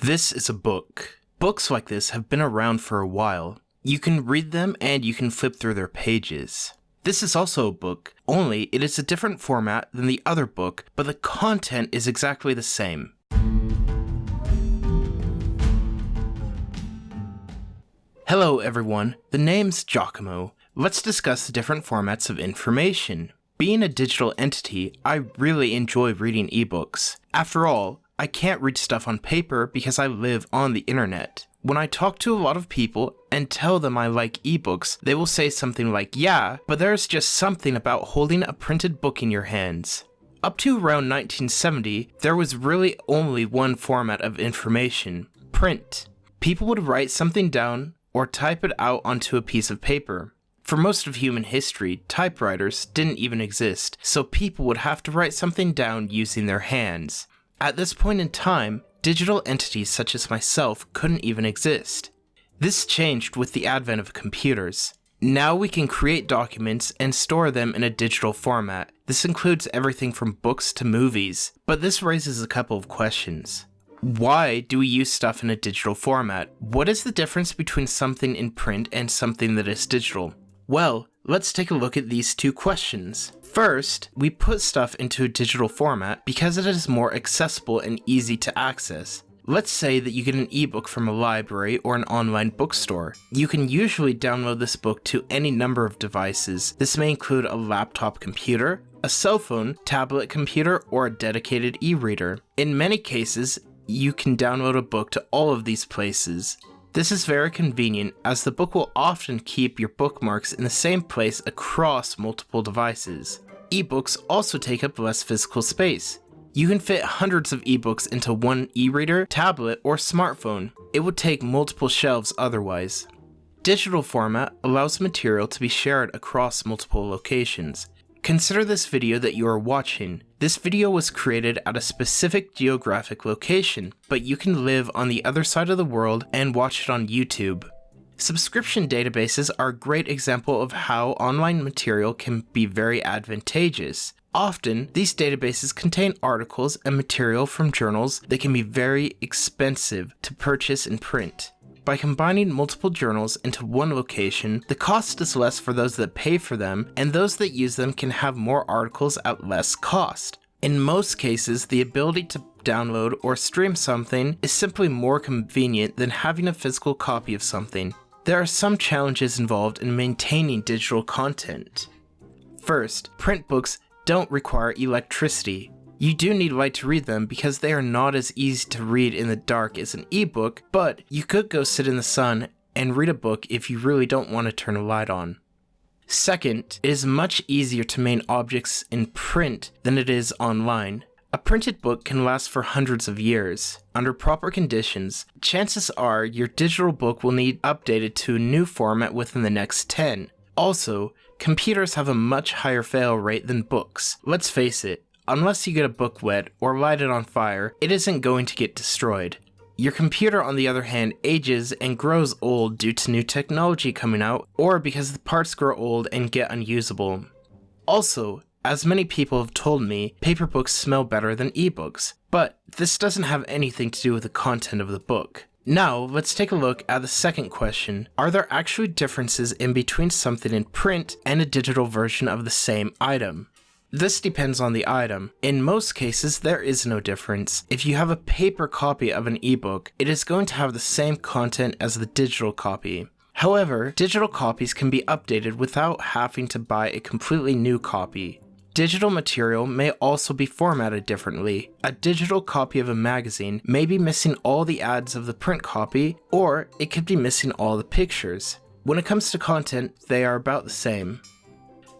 This is a book. Books like this have been around for a while. You can read them and you can flip through their pages. This is also a book, only it is a different format than the other book, but the content is exactly the same. Hello everyone, the name's Giacomo. Let's discuss the different formats of information. Being a digital entity, I really enjoy reading ebooks. After all, I can't read stuff on paper because I live on the internet. When I talk to a lot of people and tell them I like ebooks, they will say something like, yeah, but there's just something about holding a printed book in your hands. Up to around 1970, there was really only one format of information, print. People would write something down or type it out onto a piece of paper. For most of human history, typewriters didn't even exist, so people would have to write something down using their hands. At this point in time, digital entities such as myself couldn't even exist. This changed with the advent of computers. Now we can create documents and store them in a digital format. This includes everything from books to movies, but this raises a couple of questions. Why do we use stuff in a digital format? What is the difference between something in print and something that is digital? Well, let's take a look at these two questions. First, we put stuff into a digital format because it is more accessible and easy to access. Let's say that you get an ebook from a library or an online bookstore. You can usually download this book to any number of devices. This may include a laptop computer, a cell phone, tablet computer, or a dedicated e-reader. In many cases, you can download a book to all of these places. This is very convenient as the book will often keep your bookmarks in the same place across multiple devices. Ebooks also take up less physical space. You can fit hundreds of ebooks into one e-reader, tablet, or smartphone. It would take multiple shelves otherwise. Digital format allows material to be shared across multiple locations. Consider this video that you are watching. This video was created at a specific geographic location, but you can live on the other side of the world and watch it on YouTube. Subscription databases are a great example of how online material can be very advantageous. Often, these databases contain articles and material from journals that can be very expensive to purchase and print. By combining multiple journals into one location, the cost is less for those that pay for them, and those that use them can have more articles at less cost. In most cases, the ability to download or stream something is simply more convenient than having a physical copy of something. There are some challenges involved in maintaining digital content. First, print books don't require electricity, you do need light to read them because they are not as easy to read in the dark as an ebook, but you could go sit in the sun and read a book if you really don't want to turn a light on. Second, it is much easier to main objects in print than it is online. A printed book can last for hundreds of years. Under proper conditions, chances are your digital book will need updated to a new format within the next 10. Also, computers have a much higher fail rate than books. Let's face it, Unless you get a book wet or light it on fire, it isn't going to get destroyed. Your computer, on the other hand, ages and grows old due to new technology coming out, or because the parts grow old and get unusable. Also, as many people have told me, paper books smell better than ebooks, but this doesn't have anything to do with the content of the book. Now, let's take a look at the second question. Are there actually differences in between something in print and a digital version of the same item? This depends on the item. In most cases, there is no difference. If you have a paper copy of an ebook, it is going to have the same content as the digital copy. However, digital copies can be updated without having to buy a completely new copy. Digital material may also be formatted differently. A digital copy of a magazine may be missing all the ads of the print copy, or it could be missing all the pictures. When it comes to content, they are about the same.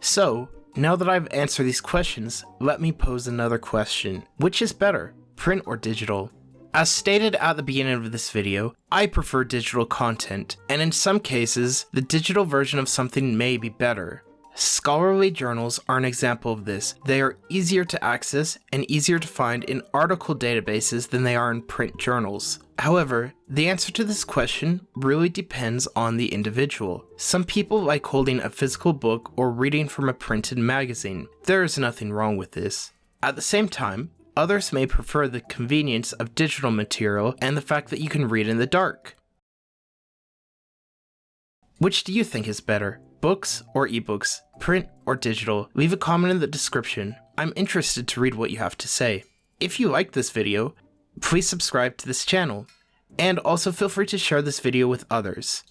So, now that I've answered these questions, let me pose another question. Which is better, print or digital? As stated at the beginning of this video, I prefer digital content, and in some cases, the digital version of something may be better. Scholarly journals are an example of this. They are easier to access and easier to find in article databases than they are in print journals. However, the answer to this question really depends on the individual. Some people like holding a physical book or reading from a printed magazine. There is nothing wrong with this. At the same time, Others may prefer the convenience of digital material and the fact that you can read in the dark. Which do you think is better, books or ebooks, print or digital? Leave a comment in the description. I'm interested to read what you have to say. If you liked this video, please subscribe to this channel, and also feel free to share this video with others.